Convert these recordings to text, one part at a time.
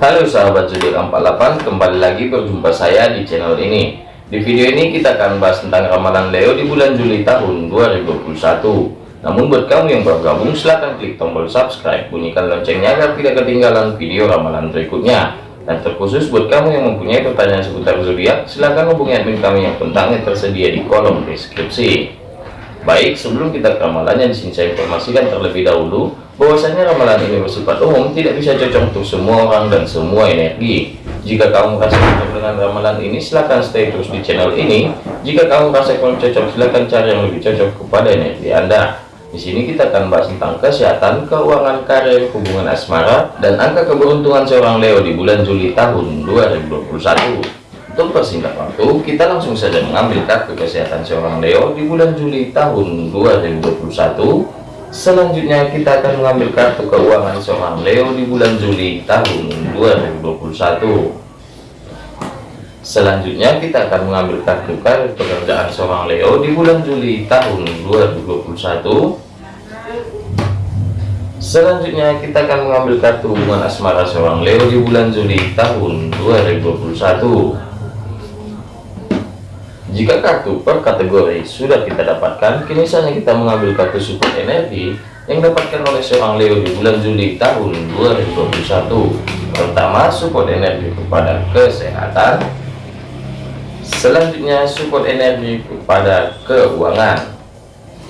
Halo sahabat zodiak 48 kembali lagi berjumpa saya di channel ini. Di video ini kita akan bahas tentang ramalan Leo di bulan Juli tahun 2021 namun buat kamu yang baru gabung silahkan klik tombol subscribe bunyikan loncengnya agar tidak ketinggalan video ramalan berikutnya. Dan terkhusus buat kamu yang mempunyai pertanyaan seputar zodiak silahkan hubungi admin kami yang kontaknya tersedia di kolom deskripsi. Baik, sebelum kita ke ramalannya, di sini saya informasikan terlebih dahulu bahwasanya ramalan ini bersifat umum, tidak bisa cocok untuk semua orang dan semua energi. Jika kamu merasa cocok dengan ramalan ini, silahkan stay terus di channel ini. Jika kamu merasa kurang cocok, silahkan cari yang lebih cocok kepada energi Anda. Di sini kita akan bahas tentang kesehatan, keuangan, karir, hubungan asmara, dan angka keberuntungan seorang Leo di bulan Juli tahun 2021. Untuk persingkat waktu, kita langsung saja mengambil kartu kesehatan seorang Leo di bulan Juli tahun 2021. Selanjutnya kita akan mengambil kartu keuangan seorang Leo di bulan Juli tahun 2021. Selanjutnya kita akan mengambil kartu karir pekerjaan seorang Leo di bulan Juli tahun 2021. Selanjutnya kita akan mengambil kartu hubungan asmara seorang Leo di bulan Juli tahun 2021. Jika kartu per kategori sudah kita dapatkan, kini saatnya kita mengambil kartu support energi yang dapatkan oleh seorang Leo di bulan Juli tahun 2021. Pertama, support energi kepada kesehatan. Selanjutnya, support energi kepada keuangan.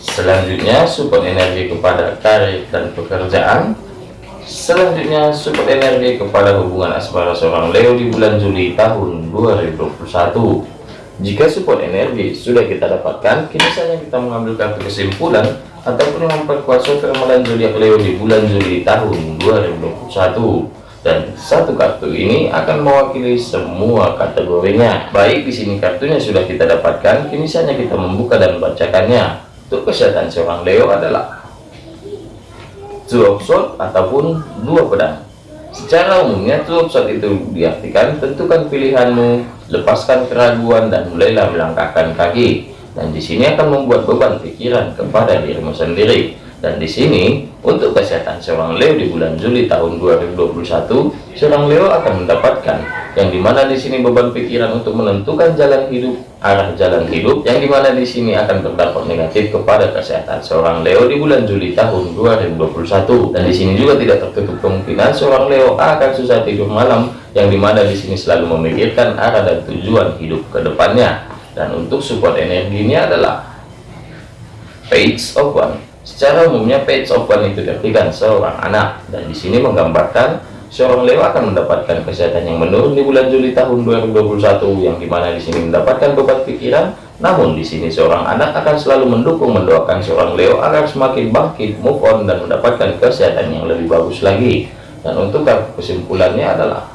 Selanjutnya, support energi kepada karir dan pekerjaan. Selanjutnya, support energi kepada hubungan asmara seorang Leo di bulan Juli tahun 2021. Jika support energi sudah kita dapatkan, kini saja kita mengambil kartu kesimpulan ataupun memperkuat ramalan zodiak Leo di bulan Juli tahun 2021. Dan satu kartu ini akan mewakili semua kategorinya. Baik, di sini kartunya sudah kita dapatkan, kini saja kita membuka dan membacakannya. Untuk kesehatan seorang Leo adalah two of ataupun dua pedang. Secara umumnya of swords itu diartikan tentukan pilihanmu lepaskan keraguan dan mulailah melangkahkan kaki. Dan di sini akan membuat beban pikiran kepada dirimu sendiri. Dan di sini untuk kesehatan seorang Leo di bulan Juli tahun 2021 seorang Leo akan mendapatkan yang di mana di sini beban pikiran untuk menentukan jalan hidup arah jalan hidup yang di mana di sini akan berdampak negatif kepada kesehatan seorang Leo di bulan Juli tahun 2021 dan di sini juga tidak tertutup kemungkinan seorang Leo akan susah tidur malam yang di mana di sini selalu memikirkan arah dan tujuan hidup ke depannya. Dan untuk support energinya adalah page of one. Secara umumnya page of one itu diartikan seorang anak. Dan di sini menggambarkan seorang Leo akan mendapatkan kesehatan yang menurun di bulan Juli tahun 2021 yang di mana di sini mendapatkan beban pikiran. Namun di sini seorang anak akan selalu mendukung mendoakan seorang Leo agar semakin bangkit move on dan mendapatkan kesehatan yang lebih bagus lagi. Dan untuk kesimpulannya adalah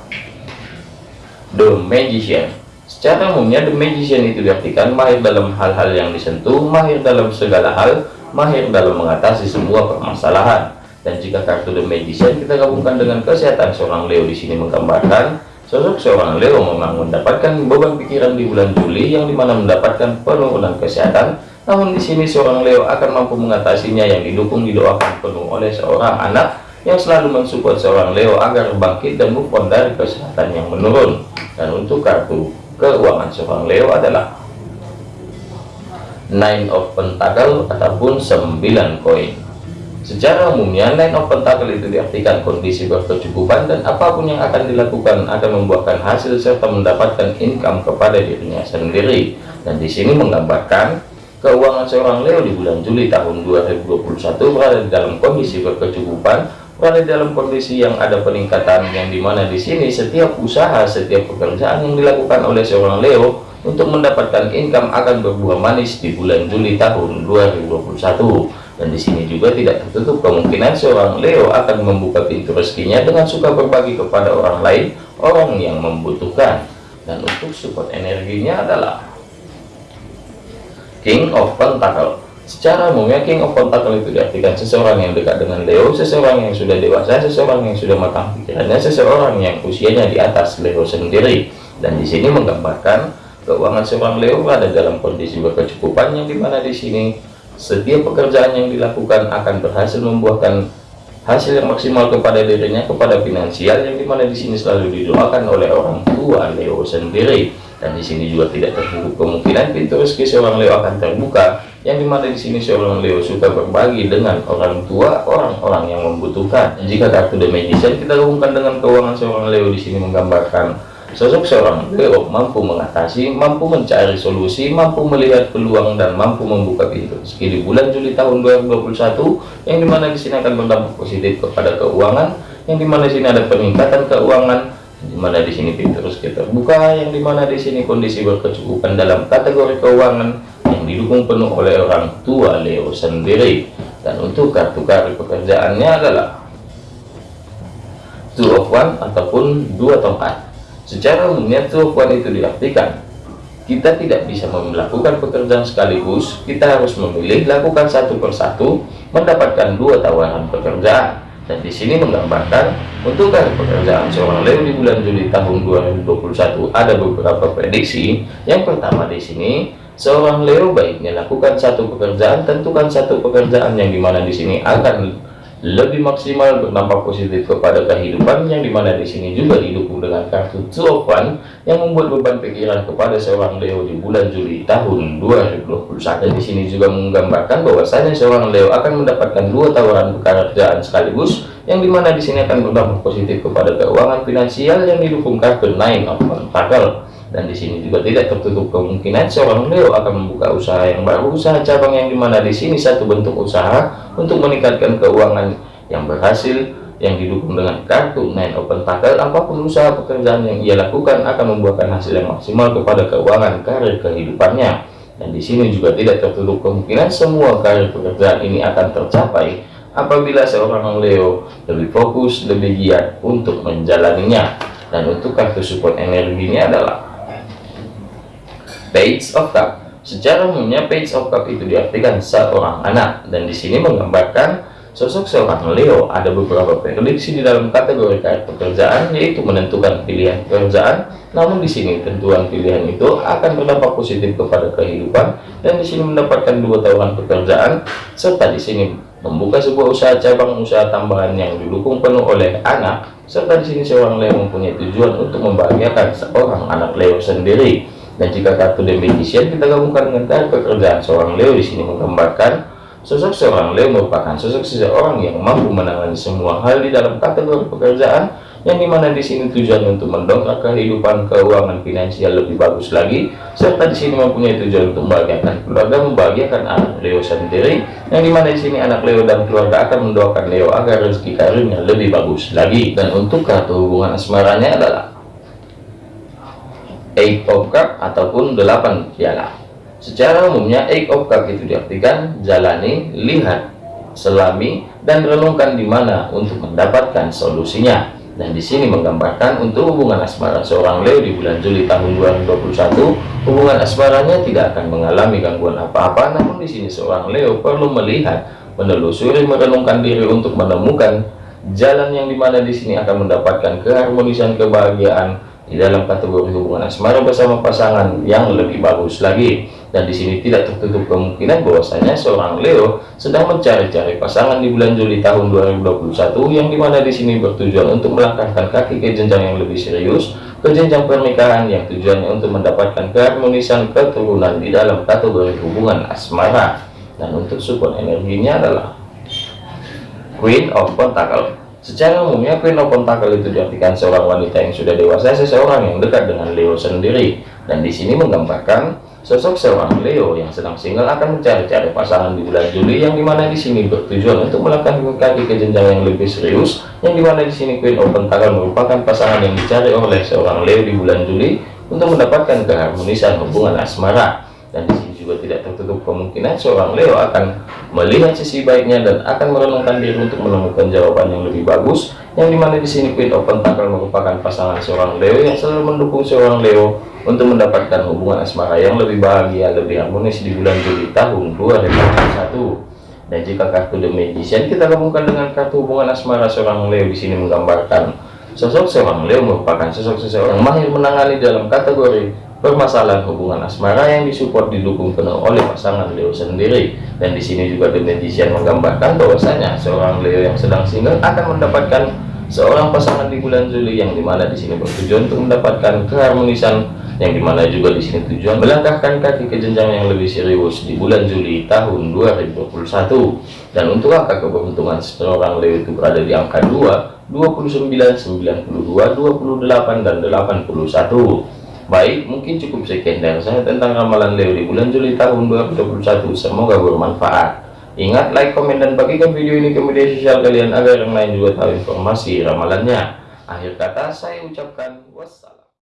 The Magician. Secara umumnya The Magician itu diartikan mahir dalam hal-hal yang disentuh, mahir dalam segala hal, mahir dalam mengatasi semua permasalahan. Dan jika kartu The Magician kita gabungkan dengan kesehatan seorang Leo di sini menggambarkan sosok seorang Leo memang mendapatkan beban pikiran di bulan Juli yang di mana mendapatkan penurunan kesehatan. Namun di sini seorang Leo akan mampu mengatasinya yang didukung didoakan penuh oleh seorang anak yang selalu mensupport seorang Leo agar bangkit dan move dari kesehatan yang menurun dan untuk kartu keuangan seorang Leo adalah nine of pentacle ataupun 9 koin secara umumnya nine of pentacle itu diartikan kondisi berkecukupan dan apa pun yang akan dilakukan akan membuahkan hasil serta mendapatkan income kepada dirinya sendiri. Dan di sini menggambarkan keuangan seorang Leo di bulan Juli tahun 2021 berada dalam kondisi berkecukupan pada dalam kondisi yang ada peningkatan yang di mana di sini setiap usaha setiap pekerjaan yang dilakukan oleh seorang Leo untuk mendapatkan income akan berbuah manis di bulan Juli tahun 2021 dan di sini juga tidak tertutup kemungkinan seorang Leo akan membuka pintu rezekinya dengan suka berbagi kepada orang lain orang yang membutuhkan dan untuk support energinya adalah King of Pentacle Secara umumnya King of Pentacle itu diartikan seseorang yang dekat dengan Leo, seseorang yang sudah dewasa, seseorang yang sudah matang pikirannya, seseorang yang usianya di atas Leo sendiri. Dan di sini menggambarkan keuangan seorang Leo berada dalam kondisi berkecukupan yang di mana di sini setiap pekerjaan yang dilakukan akan berhasil membuahkan hasil yang maksimal kepada dirinya kepada finansial yang di mana di sini selalu didoakan oleh orang tua Leo sendiri. Dan di sini juga tidak tertutup kemungkinan pintu rezeki seorang Leo akan terbuka yang di mana di sini seorang Leo suka berbagi dengan orang tua orang-orang yang membutuhkan. Jika kartu The Magician kita gabungkan dengan keuangan seorang Leo di sini menggambarkan Sosok seorang Leo mampu mengatasi, mampu mencari solusi, mampu melihat peluang dan mampu membuka pintu di bulan Juli tahun 2021 yang di mana di sini akan berdampak positif kepada keuangan, yang di mana di sini ada peningkatan keuangan, yang di mana di sini pintu rezeki terbuka, yang di mana di sini kondisi berkecukupan dalam kategori keuangan yang didukung penuh oleh orang tua Leo sendiri. Dan untuk kartu kartu pekerjaannya adalah two of one ataupun dua tongkat Secara umumnya tujuan itu diartikan kita tidak bisa melakukan pekerjaan sekaligus, kita harus memilih lakukan satu persatu, mendapatkan dua tawaran pekerjaan. Dan di sini menggambarkan untuk karir pekerjaan seorang Leo di bulan Juli tahun 2021 ada beberapa prediksi. Yang pertama di sini seorang Leo baiknya lakukan satu pekerjaan, tentukan satu pekerjaan yang di mana di sini akan lebih maksimal berdampak positif kepada kehidupan yang di mana di sini juga didukung dengan kartu Tuopan yang membuat beban pikiran kepada seorang Leo di bulan Juli tahun 2021 di sini juga menggambarkan bahwasanya seorang Leo akan mendapatkan dua tawaran pekerjaan sekaligus yang di mana di sini akan berdampak positif kepada keuangan finansial yang didukung kartu Nine of Pentacle dan di sini juga tidak tertutup kemungkinan seorang Leo akan membuka usaha yang baru usaha cabang yang di mana di sini satu bentuk usaha untuk meningkatkan keuangan yang berhasil yang didukung dengan kartu Nine Open Tackle. Apa pun usaha pekerjaan yang ia lakukan akan membuahkan hasil yang maksimal kepada keuangan karir kehidupannya. Dan di sini juga tidak tertutup kemungkinan semua karir pekerjaan ini akan tercapai apabila seorang Leo lebih fokus lebih giat untuk menjalaninya. Dan untuk kartu support energinya adalah page of cup. Secara umumnya page of cup itu diartikan seorang anak. Dan di sini menggambarkan sosok seorang Leo. Ada beberapa prediksi di dalam kategori kait pekerjaan yaitu menentukan pilihan pekerjaan. Namun di sini tentuan pilihan itu akan berdampak positif kepada kehidupan dan di sini mendapatkan dua tawaran pekerjaan. Serta di sini membuka sebuah usaha cabang usaha tambahan yang didukung penuh oleh anak. Serta di sini seorang Leo mempunyai tujuan untuk membahagiakan seorang anak Leo sendiri dan jika kartu Magician kita gabungkan dengan kartu pekerjaan seorang Leo di sini menggambarkan sosok seorang Leo merupakan sosok seseorang yang mampu menangani semua hal di dalam kategori pekerjaan yang di mana di sini tujuan untuk mendongkrak kehidupan keuangan finansial lebih bagus lagi serta di sini mempunyai tujuan untuk membahagiakan keluarga membahagiakan anak Leo sendiri yang di mana di sini anak Leo dan keluarga akan mendoakan Leo agar rezeki karirnya lebih bagus lagi. Dan untuk kartu hubungan asmaranya adalah eight of cup ataupun delapan piala. Secara umumnya eight of cup itu diartikan jalani lihat selami dan renungkan di mana untuk mendapatkan solusinya. Dan di sini menggambarkan untuk hubungan asmara seorang Leo di bulan Juli tahun 2021 hubungan asmaranya tidak akan mengalami gangguan apa-apa namun di sini seorang Leo perlu melihat menelusuri merenungkan diri untuk menemukan jalan yang di mana di sini akan mendapatkan keharmonisan kebahagiaan di dalam kategori hubungan asmara bersama pasangan yang lebih bagus lagi. Dan di sini tidak tertutup kemungkinan bahwasanya seorang Leo sedang mencari-cari pasangan di bulan Juli tahun 2021 yang di mana di sini bertujuan untuk melangkahkan kaki ke jenjang yang lebih serius ke jenjang pernikahan yang tujuannya untuk mendapatkan keharmonisan keturunan di dalam kategori hubungan asmara. Dan untuk support energinya adalah Queen of Pentacle Secara umumnya Queen of itu diartikan seorang wanita yang sudah dewasa, seseorang yang dekat dengan Leo sendiri. Dan di sini menggambarkan sosok seorang Leo yang sedang single akan mencari-cari pasangan di bulan Juli yang di mana di sini bertujuan untuk melakukan kaki ke jenjang yang lebih serius yang di mana di sini Queen of Pentacle merupakan pasangan yang dicari oleh seorang Leo di bulan Juli untuk mendapatkan keharmonisan hubungan asmara dan di sini juga tidak tertutup kemungkinan seorang Leo akan melihat sisi baiknya dan akan merenungkan diri untuk menemukan jawaban yang lebih bagus yang di mana di sini Queen of Pentacle merupakan pasangan seorang Leo yang selalu mendukung seorang Leo untuk mendapatkan hubungan asmara yang lebih bahagia lebih harmonis di bulan Juli tahun 2021 dan jika kartu The Magician kita gabungkan dengan kartu hubungan asmara seorang Leo di sini menggambarkan sosok seorang Leo merupakan sosok seseorang mahir menangani dalam kategori permasalahan hubungan asmara yang disupport didukung penuh oleh pasangan Leo sendiri. Dan di sini juga The Magician menggambarkan bahwasanya seorang Leo yang sedang single akan mendapatkan seorang pasangan di bulan Juli yang di mana di sini bertujuan untuk mendapatkan keharmonisan yang di mana juga di sini tujuan melangkahkan kaki ke jenjang yang lebih serius di bulan Juli tahun 2021 dan untuk angka keberuntungan seorang Leo itu berada di angka 2 29 92 28 dan 81 Baik, mungkin cukup sekian dari saya tentang ramalan Leo di bulan Juli tahun 2021. Semoga bermanfaat. Ingat, like, komen, dan bagikan video ini ke media sosial kalian agar yang lain juga tahu informasi ramalannya. Akhir kata, saya ucapkan wassalam.